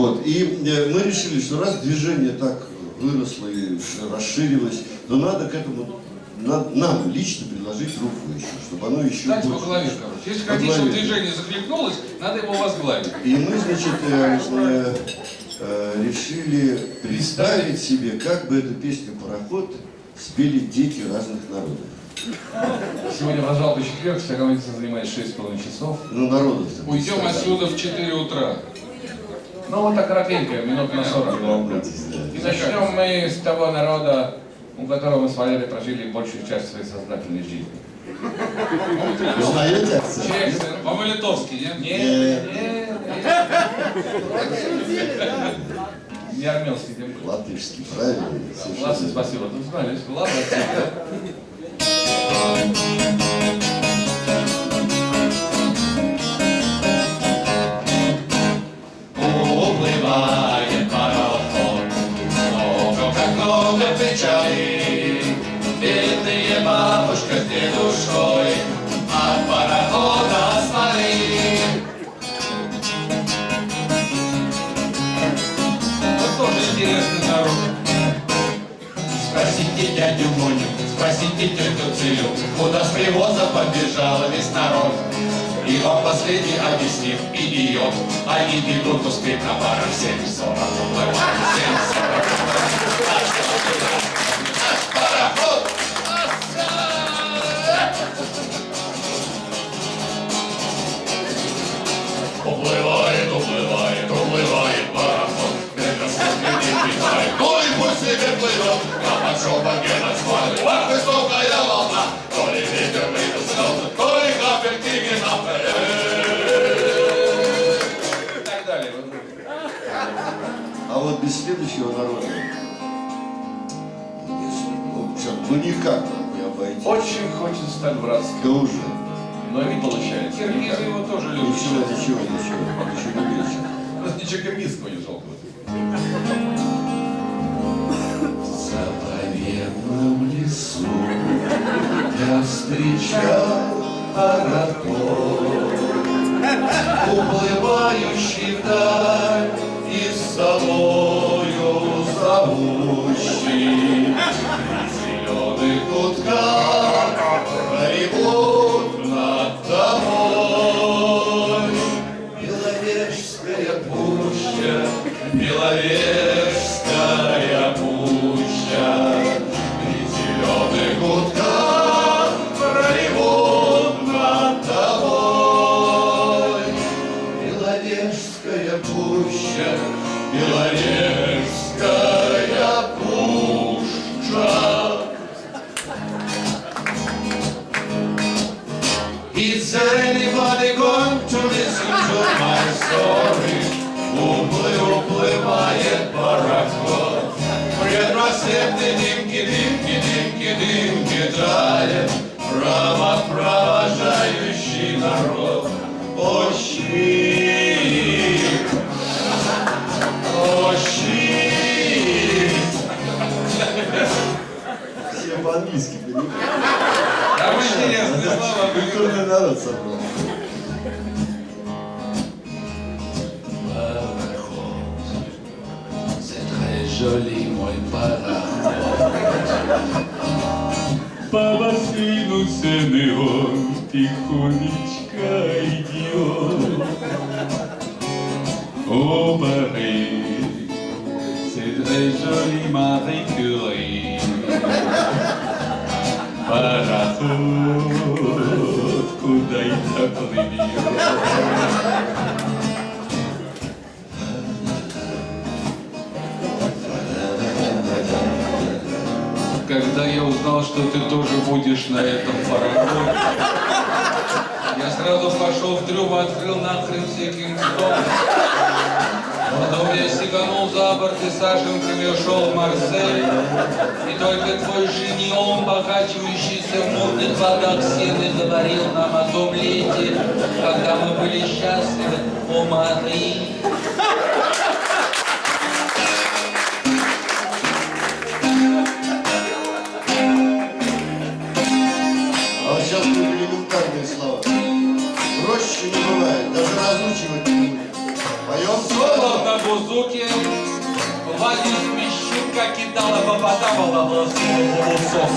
Вот. И э, мы решили, что раз движение так выросло и расширилось, то надо к этому на- нам лично предложить руку еще, чтобы оно еще Дайте по больше. голове, короче. Если По хотите, чтобы движение захлебнулось, надо его возглавить. И мы, значит, э, э, э, решили представить себе, как бы эту песню «Пароход» спели дети разных народов. Сегодня в жалкий четверг, вся композиция занимает 6,5 часов. Ну, народов Уйдем отсюда в 4 утра. Ну вот так коротенько, минут на 40. И начнем мы с того народа, у которого мы с Валерой прожили большую часть своей сознательной жизни. Вы. По-малитовски, нет? Нет, Нет. нет, Не армянский тем более. Латышский, правильно? Ладно, спасибо. Тут знали, ладно, спросите тетю Цилю, куда с привоза побежал весь народ. И вам последний объяснив идиот, они бегут успеть на 7.40. Уплывают встречал пароход, уплывающий вдаль и с Право провожающий народ. О, щит! О, щит! Все по-английски понимают. Там интересные слова. Культурный народ собрал. C'est très joli, мой пароход. По бассейну сены он тихонечко идет. О, Париж, c'est très joli, Marie Curie. Пароход, куда это плывет? Узнал, что ты тоже будешь на этом пароходе, я сразу пошел в трюм, открыл нахрен все кингстоны. Потом я сиганул за борт и саженками ушел в Марсель. И только твой женион, покачивающийся в мутных водах сены, говорил нам о том лете, когда мы были счастливы, о Мари. На бузуке, Владимир Мещука кидала попадала в лососом.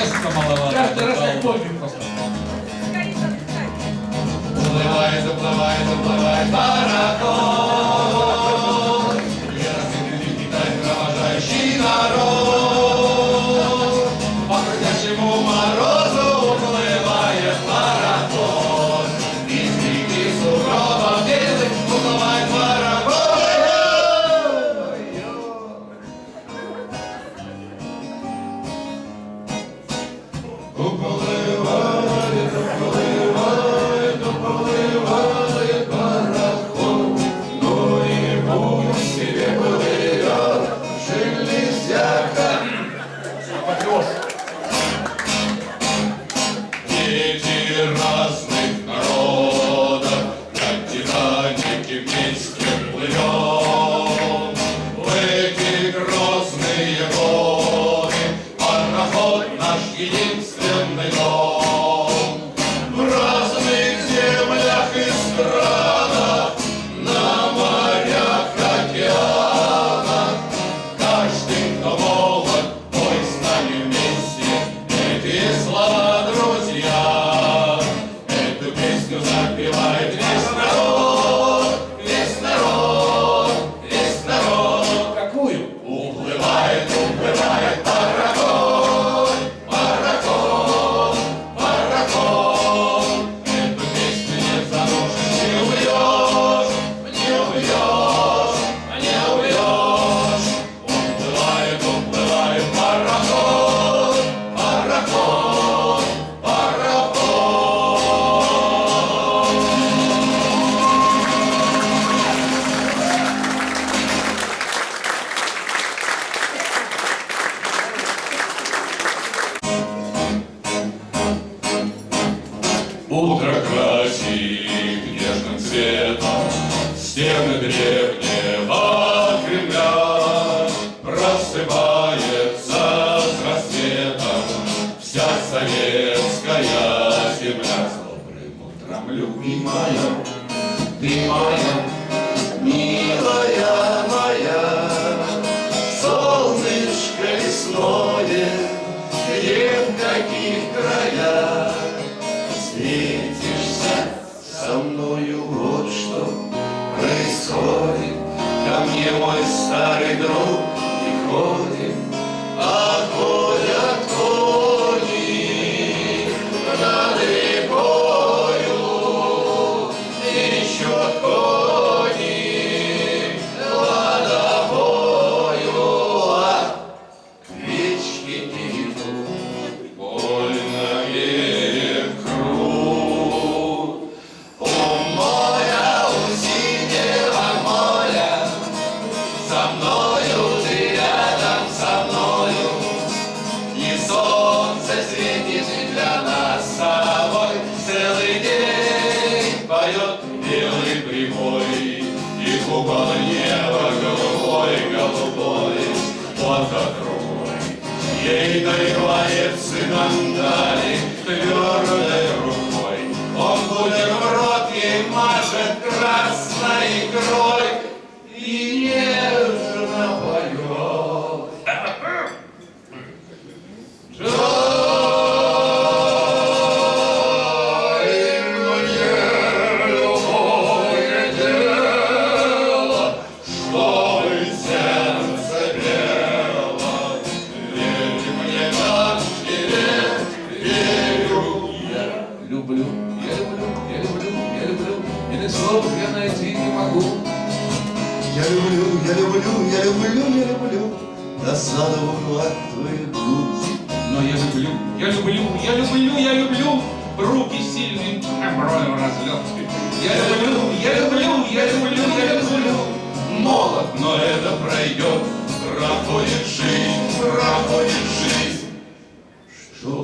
Места маловато. Каждый раз как помню просто. Уплывает, уплывает, уплывает пароход. советская земля. Добрым утром, любимая, ты моя, милая моя Солнышко лесное, где в каких краях. Светишься со мною, вот что происходит. Ко мне мой старый друг.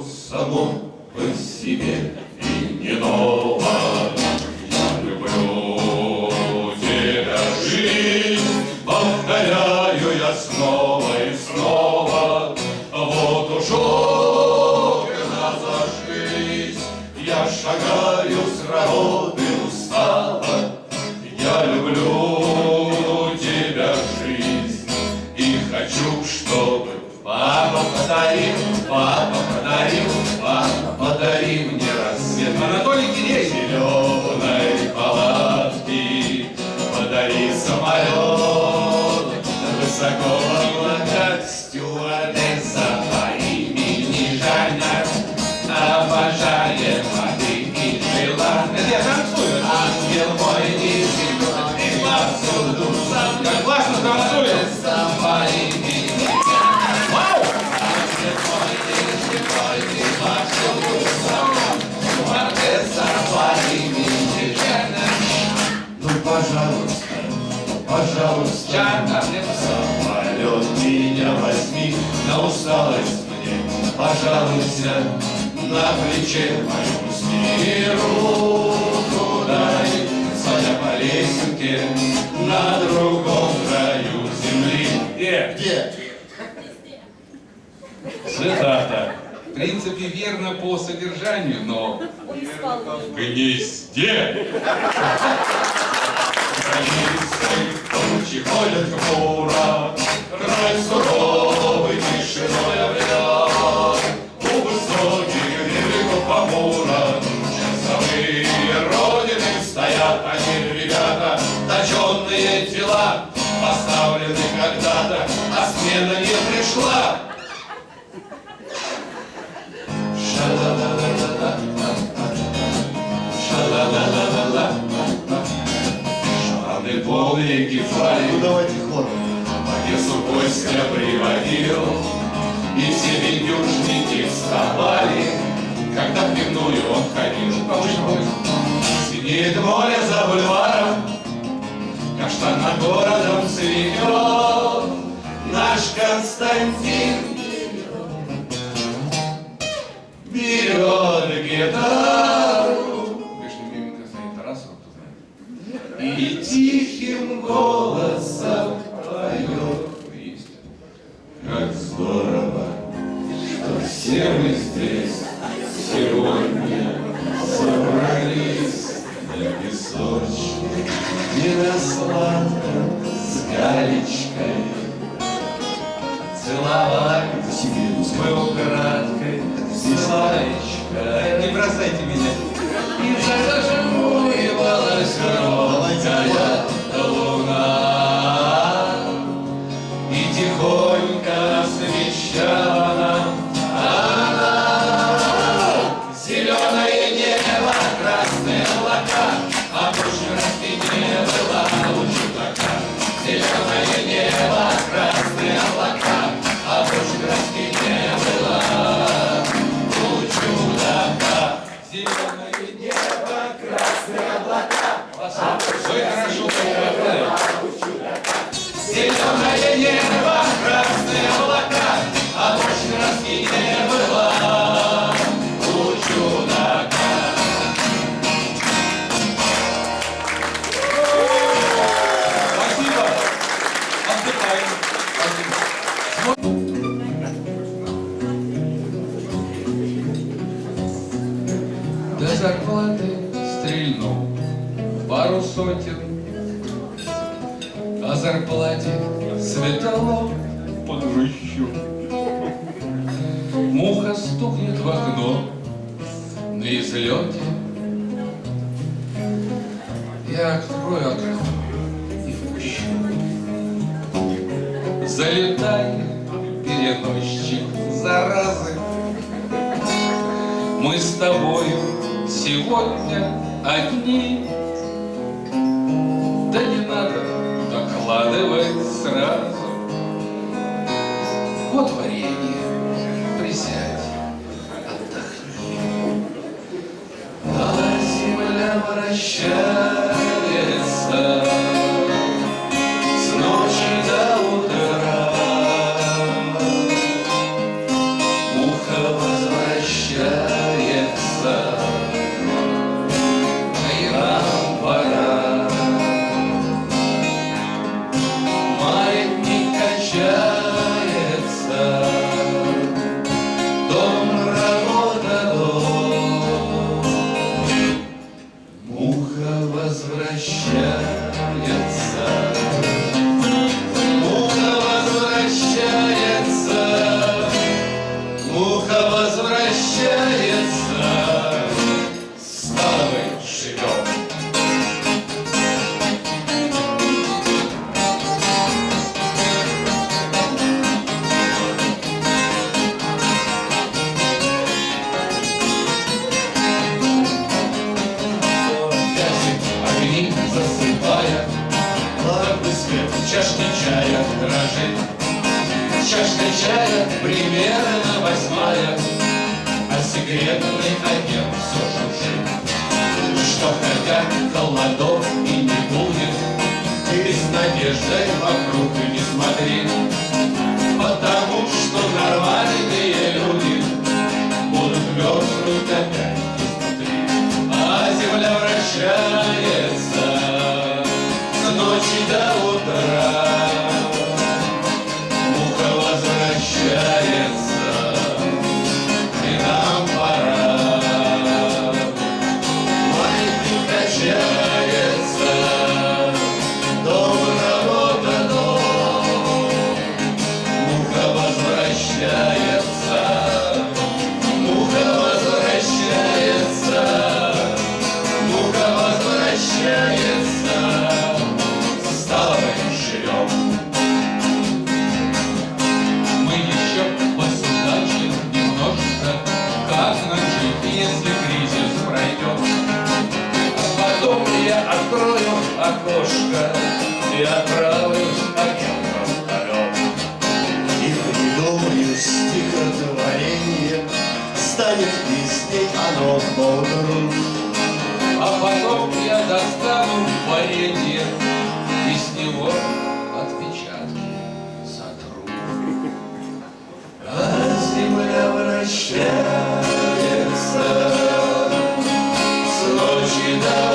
самом по себе. камнем Самолет меня возьми На усталость мне пожалуйся На плече мою сними руку дай Своя по лесенке на другом краю земли Где? Где? Цитата в принципе, верно по содержанию, но в гнезде. Гнезде. Ночі ходять хмура, край суровий тишиною явля, у високих великого помура, часовые родины стоят они, а ребята, точенные тела, поставлены когда-то, а смена не пришла. Все приводил, И все бедюшники вставали, Когда в пивную он ходил. Синеет море за бульваром, как Каштан над городом цветет, Наш Константин бросайте меня. Туда мы сегодня одни. Да не надо докладывать сразу. Вот варенье, присядь, отдохни. А земля вращается. холодов и не будет, И с надеждой in the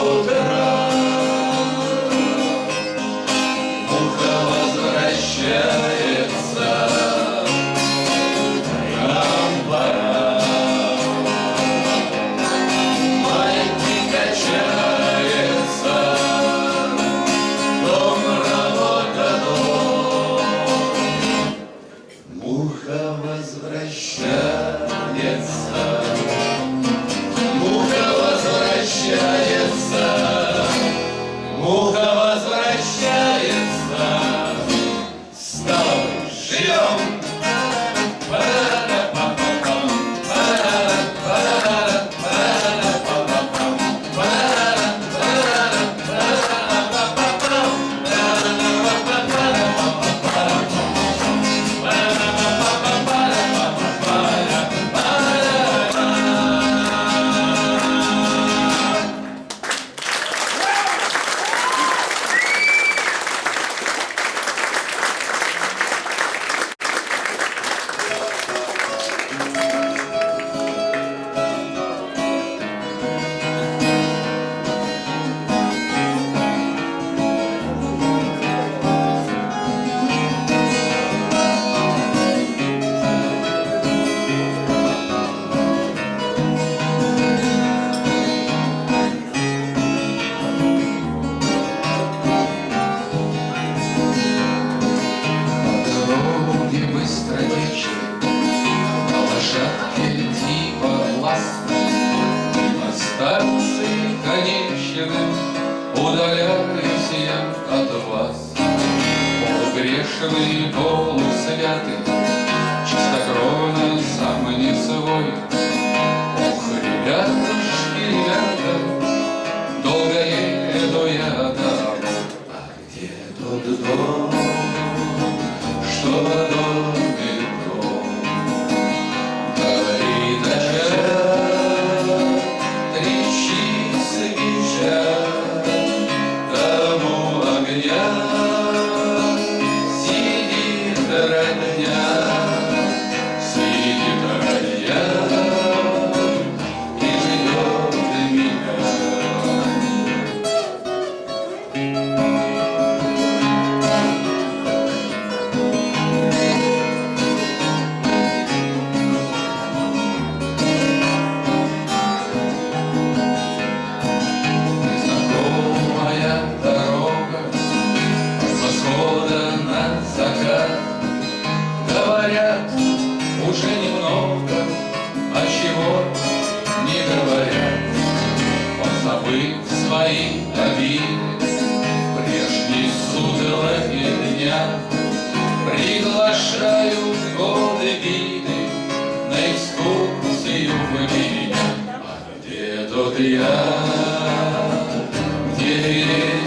Свои обиды, Прежней судороги дня Приглашаю в годы виды На экскурсию в меня. А где тот я, где